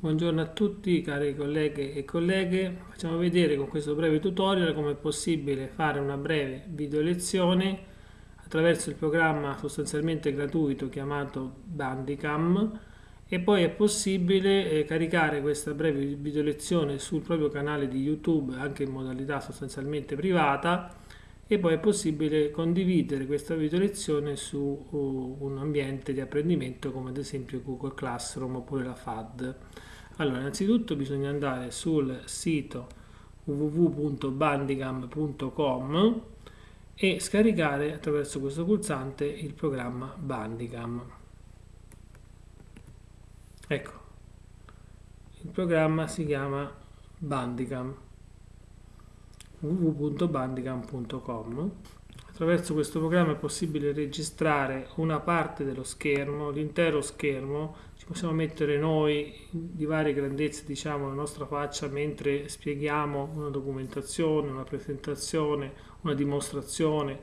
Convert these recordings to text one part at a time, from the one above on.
Buongiorno a tutti cari colleghe e colleghe, facciamo vedere con questo breve tutorial come è possibile fare una breve video lezione attraverso il programma sostanzialmente gratuito chiamato Bandicam. E poi è possibile eh, caricare questa breve video lezione sul proprio canale di YouTube anche in modalità sostanzialmente privata e poi è possibile condividere questa video lezione su uh, un ambiente di apprendimento come ad esempio Google Classroom oppure la FAD. Allora, innanzitutto bisogna andare sul sito www.bandicam.com e scaricare attraverso questo pulsante il programma Bandicam. Ecco, il programma si chiama Bandicam www.bandicam.com Attraverso questo programma è possibile registrare una parte dello schermo, l'intero schermo, ci possiamo mettere noi di varie grandezze, diciamo, la nostra faccia mentre spieghiamo una documentazione, una presentazione, una dimostrazione,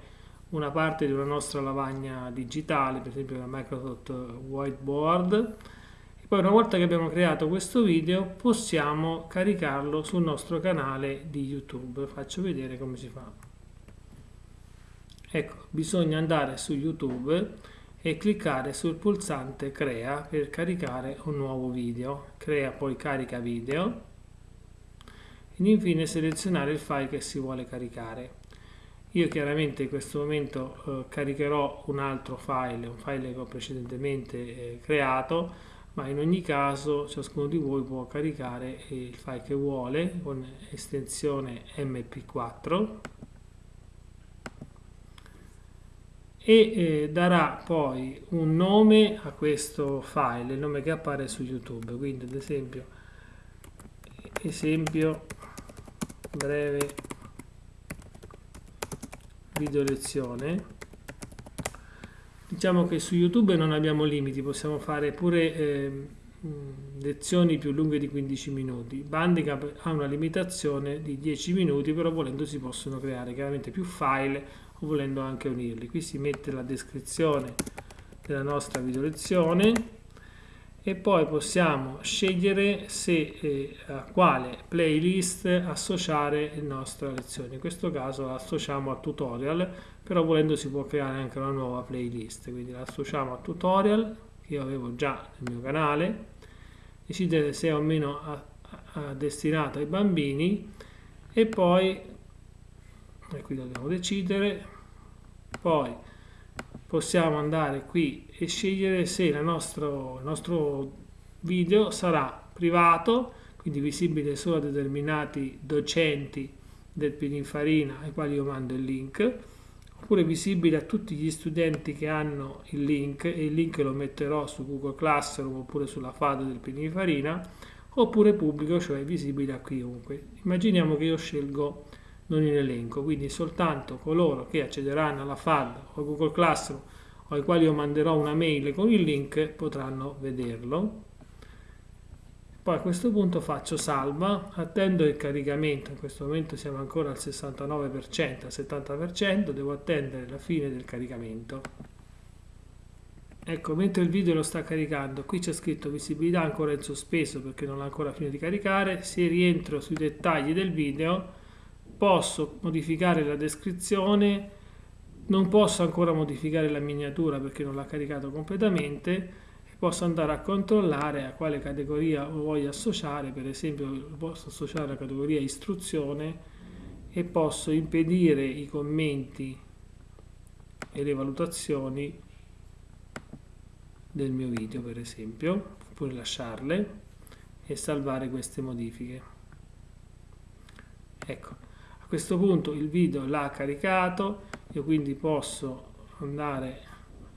una parte di una nostra lavagna digitale, per esempio la Microsoft Whiteboard. Poi una volta che abbiamo creato questo video possiamo caricarlo sul nostro canale di YouTube. Faccio vedere come si fa. Ecco, bisogna andare su YouTube e cliccare sul pulsante crea per caricare un nuovo video. Crea poi carica video ed infine selezionare il file che si vuole caricare. Io chiaramente in questo momento eh, caricherò un altro file, un file che ho precedentemente eh, creato, ma in ogni caso ciascuno di voi può caricare il file che vuole con estensione mp4 e eh, darà poi un nome a questo file, il nome che appare su YouTube, quindi ad esempio esempio breve video lezione diciamo che su YouTube non abbiamo limiti, possiamo fare pure eh, lezioni più lunghe di 15 minuti. Bandicap ha una limitazione di 10 minuti, però volendo si possono creare chiaramente più file o volendo anche unirli. Qui si mette la descrizione della nostra video lezione e poi possiamo scegliere se eh, a quale playlist associare la nostra lezione. In questo caso la associamo a tutorial, però volendo si può creare anche una nuova playlist, quindi la associamo a tutorial che io avevo già nel mio canale, decidere se è o meno a, a, a destinato ai bambini. E poi e qui dobbiamo decidere poi possiamo andare qui e scegliere se nostro, il nostro video sarà privato quindi visibile solo a determinati docenti del Pininfarina ai quali io mando il link oppure visibile a tutti gli studenti che hanno il link e il link lo metterò su Google Classroom oppure sulla FAD del Pininfarina oppure pubblico cioè visibile a chiunque. Immaginiamo che io scelgo non in elenco, quindi soltanto coloro che accederanno alla FAD o Google Classroom o ai quali io manderò una mail con il link potranno vederlo. Poi a questo punto faccio salva, attendo il caricamento, in questo momento siamo ancora al 69%, al 70%, devo attendere la fine del caricamento. Ecco, mentre il video lo sta caricando, qui c'è scritto visibilità ancora in sospeso perché non ha ancora finito di caricare, se rientro sui dettagli del video posso modificare la descrizione, non posso ancora modificare la miniatura perché non l'ha caricato completamente, posso andare a controllare a quale categoria lo voglio associare, per esempio posso associare la categoria istruzione e posso impedire i commenti e le valutazioni del mio video per esempio, oppure lasciarle e salvare queste modifiche. Ecco, questo punto il video l'ha caricato io quindi posso andare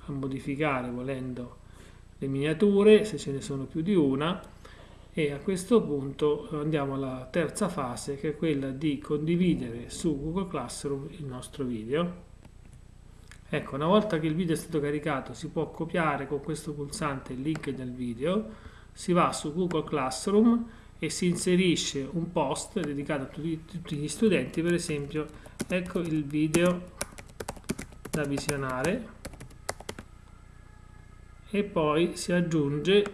a modificare volendo le miniature se ce ne sono più di una e a questo punto andiamo alla terza fase che è quella di condividere su Google Classroom il nostro video. Ecco una volta che il video è stato caricato si può copiare con questo pulsante il link del video si va su Google Classroom e si inserisce un post dedicato a tutti, tutti gli studenti, per esempio, ecco il video da visionare e poi si aggiunge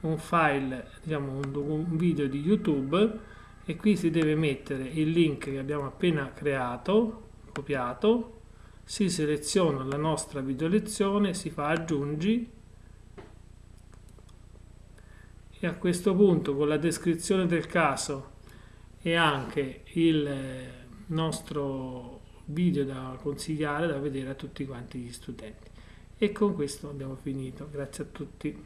un file, diciamo un, un video di YouTube e qui si deve mettere il link che abbiamo appena creato, copiato, si seleziona la nostra video lezione, si fa aggiungi e a questo punto con la descrizione del caso e anche il nostro video da consigliare da vedere a tutti quanti gli studenti. E con questo abbiamo finito. Grazie a tutti